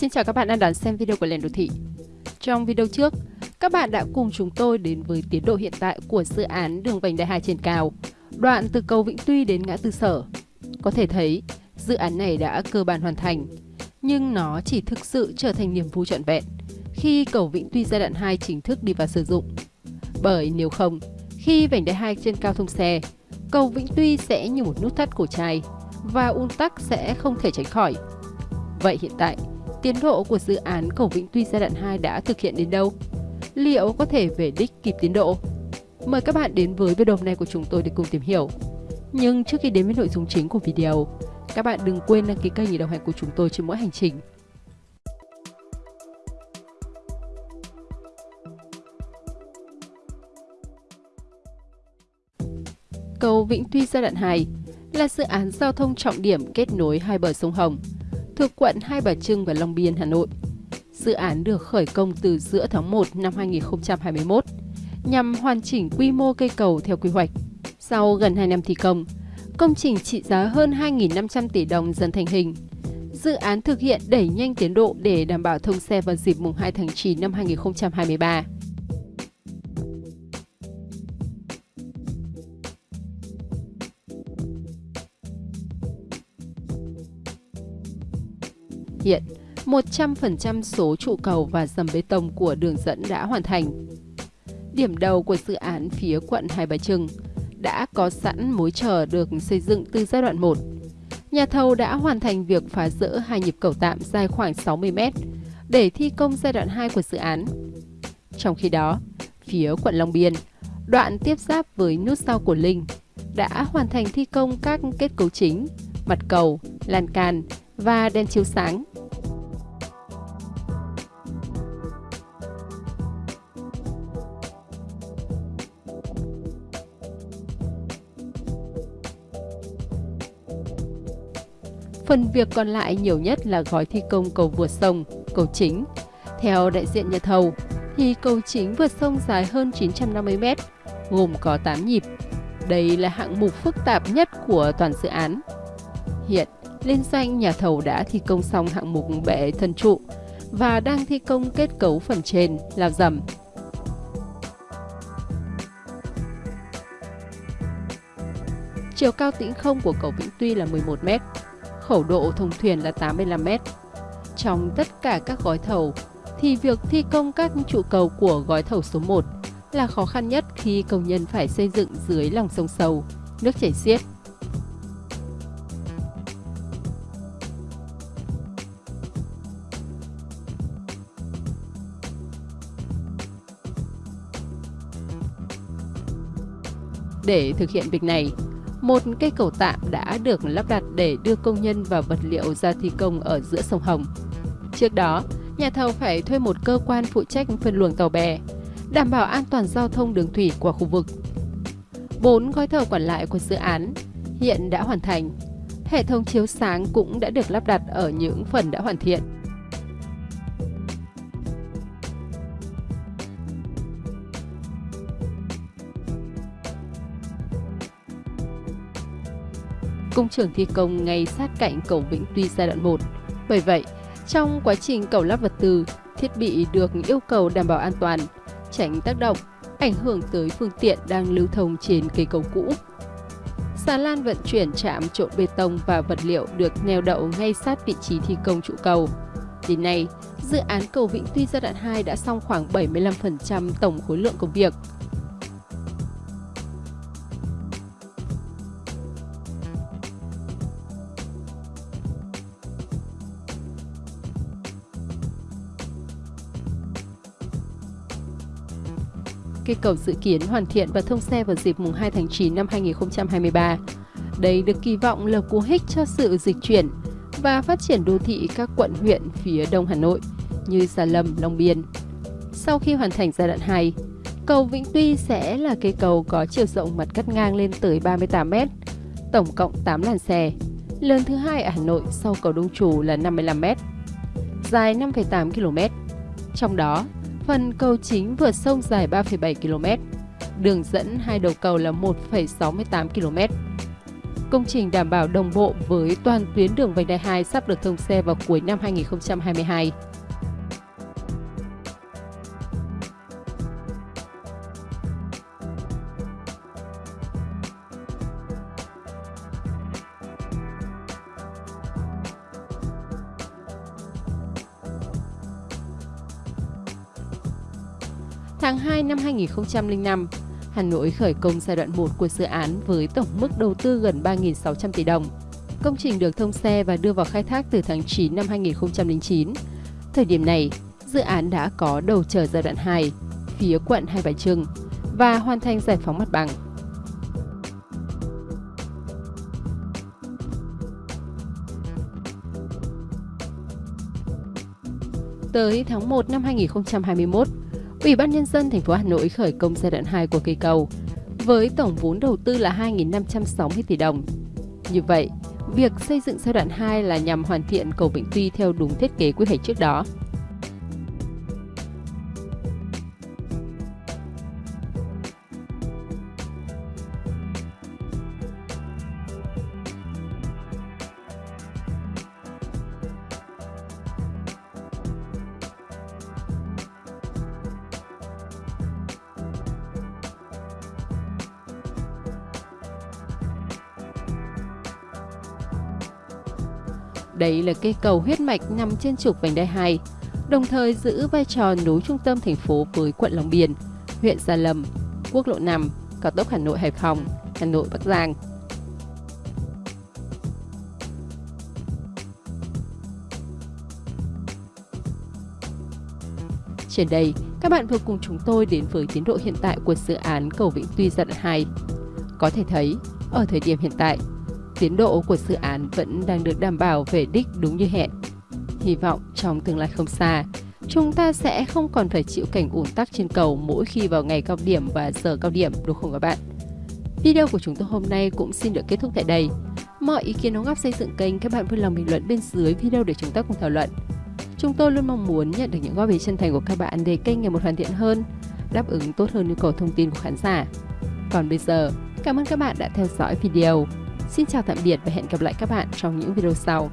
Xin chào các bạn đang đón xem video của Lèn Đô Thị. Trong video trước, các bạn đã cùng chúng tôi đến với tiến độ hiện tại của dự án đường vành đai 2 trên cao, đoạn từ cầu Vĩnh Tuy đến ngã tư sở. Có thể thấy, dự án này đã cơ bản hoàn thành, nhưng nó chỉ thực sự trở thành niềm vui trọn vẹn khi cầu Vĩnh Tuy giai đoạn 2 chính thức đi vào sử dụng. Bởi nếu không, khi vành đai 2 trên cao thông xe, cầu Vĩnh Tuy sẽ như một nút thắt cổ chai và un tắc sẽ không thể tránh khỏi. Vậy hiện tại, tiến độ của dự án cầu Vĩnh Tuy giai đoạn 2 đã thực hiện đến đâu? Liệu có thể về đích kịp tiến độ? Mời các bạn đến với video này của chúng tôi để cùng tìm hiểu. Nhưng trước khi đến với nội dung chính của video, các bạn đừng quên đăng ký kênh để đồng hành của chúng tôi trên mỗi hành trình. Cầu Vĩnh Tuy giai đoạn 2 là dự án giao thông trọng điểm kết nối hai bờ sông Hồng, thuộc quận Hai Bà Trưng và Long Biên, Hà Nội. Dự án được khởi công từ giữa tháng 1 năm 2021 nhằm hoàn chỉnh quy mô cây cầu theo quy hoạch. Sau gần 2 năm thi công, công trình trị giá hơn 2.500 tỷ đồng dần thành hình. Dự án thực hiện đẩy nhanh tiến độ để đảm bảo thông xe vào dịp mùng 2 tháng 9 năm 2023. Hiện, 100% số trụ cầu và dầm bê tông của đường dẫn đã hoàn thành. Điểm đầu của dự án phía quận Hai Bà Trưng đã có sẵn mối chờ được xây dựng từ giai đoạn 1. Nhà thầu đã hoàn thành việc phá rỡ hai nhịp cầu tạm dài khoảng 60 m để thi công giai đoạn 2 của dự án. Trong khi đó, phía quận Long Biên, đoạn tiếp giáp với nút sau của Linh đã hoàn thành thi công các kết cấu chính, mặt cầu, lan can và đèn chiếu sáng Phần việc còn lại nhiều nhất là gói thi công cầu vượt sông, cầu chính. Theo đại diện nhà thầu, thì cầu chính vượt sông dài hơn 950 m, gồm có 8 nhịp. Đây là hạng mục phức tạp nhất của toàn dự án. Hiện, liên doanh nhà thầu đã thi công xong hạng mục bệ thân trụ và đang thi công kết cấu phần trên, là dầm. Chiều cao tĩnh không của cầu Vĩnh Tuy là 11 mét, khẩu độ thông thuyền là 85 m. Trong tất cả các gói thầu, thì việc thi công các trụ cầu của gói thầu số 1 là khó khăn nhất khi công nhân phải xây dựng dưới lòng sông sâu, nước chảy xiết. Để thực hiện việc này, một cây cầu tạm đã được lắp đặt để đưa công nhân và vật liệu ra thi công ở giữa sông Hồng. Trước đó, nhà thầu phải thuê một cơ quan phụ trách phân luồng tàu bè, đảm bảo an toàn giao thông đường thủy qua khu vực. Bốn gói thầu còn lại của dự án hiện đã hoàn thành. Hệ thống chiếu sáng cũng đã được lắp đặt ở những phần đã hoàn thiện. Công trường thi công ngay sát cạnh cầu Vĩnh Tuy giai đoạn 1. Bởi vậy, trong quá trình cầu lắp vật tư, thiết bị được yêu cầu đảm bảo an toàn, tránh tác động, ảnh hưởng tới phương tiện đang lưu thông trên cây cầu cũ. Xà lan vận chuyển chạm trộn bê tông và vật liệu được neo đậu ngay sát vị trí thi công trụ cầu. Đến nay, dự án cầu Vĩnh Tuy giai đoạn 2 đã xong khoảng 75% tổng khối lượng công việc, cây cầu dự kiến hoàn thiện và thông xe vào dịp mùng 2 tháng 9 năm 2023. Đây được kỳ vọng là cú hích cho sự dịch chuyển và phát triển đô thị các quận huyện phía đông Hà Nội như Gia Lâm, Long Biên. Sau khi hoàn thành giai đoạn 2, cầu Vĩnh Tuy sẽ là cây cầu có chiều rộng mặt cắt ngang lên tới 38 m, tổng cộng 8 làn xe, lớn thứ hai ở Hà Nội sau cầu Đông Trù là 55 m, dài 5,8 km. Trong đó, Phần cầu chính vượt sông dài 3,7 km. Đường dẫn hai đầu cầu là 1,68 km. Công trình đảm bảo đồng bộ với toàn tuyến đường vành đai 2 sắp được thông xe vào cuối năm 2022. Tháng 2 năm 2005, Hà Nội khởi công giai đoạn 1 của dự án với tổng mức đầu tư gần 3.600 tỷ đồng. Công trình được thông xe và đưa vào khai thác từ tháng 9 năm 2009. Thời điểm này, dự án đã có đầu chờ giai đoạn 2, phía quận Hai Bà Trưng và hoàn thành giải phóng mặt bằng. Tới tháng 1 năm 2021, Ủy ban Nhân dân thành phố Hà Nội khởi công giai đoạn 2 của cây cầu với tổng vốn đầu tư là 2.560 tỷ đồng. Như vậy, việc xây dựng giai đoạn 2 là nhằm hoàn thiện cầu Vĩnh Tuy theo đúng thiết kế quy hoạch trước đó. Đây là cây cầu huyết mạch nằm trên trục vành đai 2, đồng thời giữ vai trò nối trung tâm thành phố với quận Long Biên, huyện Gia Lâm, quốc lộ 5, cao tốc Hà Nội Hải Phòng, Hà Nội Bắc Giang. Trên đây, các bạn vừa cùng chúng tôi đến với tiến độ hiện tại của dự án cầu Vĩnh Tuy giai đoạn 2. Có thể thấy, ở thời điểm hiện tại, tiến độ của dự án vẫn đang được đảm bảo về đích đúng như hẹn. Hy vọng trong tương lai không xa, chúng ta sẽ không còn phải chịu cảnh ủn tắc trên cầu mỗi khi vào ngày cao điểm và giờ cao điểm đúng không các bạn? Video của chúng tôi hôm nay cũng xin được kết thúc tại đây. Mọi ý kiến đóng góp xây dựng kênh các bạn vui lòng bình luận bên dưới video để chúng ta cùng thảo luận. Chúng tôi luôn mong muốn nhận được những góp ý chân thành của các bạn để kênh ngày một hoàn thiện hơn, đáp ứng tốt hơn nhu cầu thông tin của khán giả. Còn bây giờ, cảm ơn các bạn đã theo dõi video. Xin chào tạm biệt và hẹn gặp lại các bạn trong những video sau.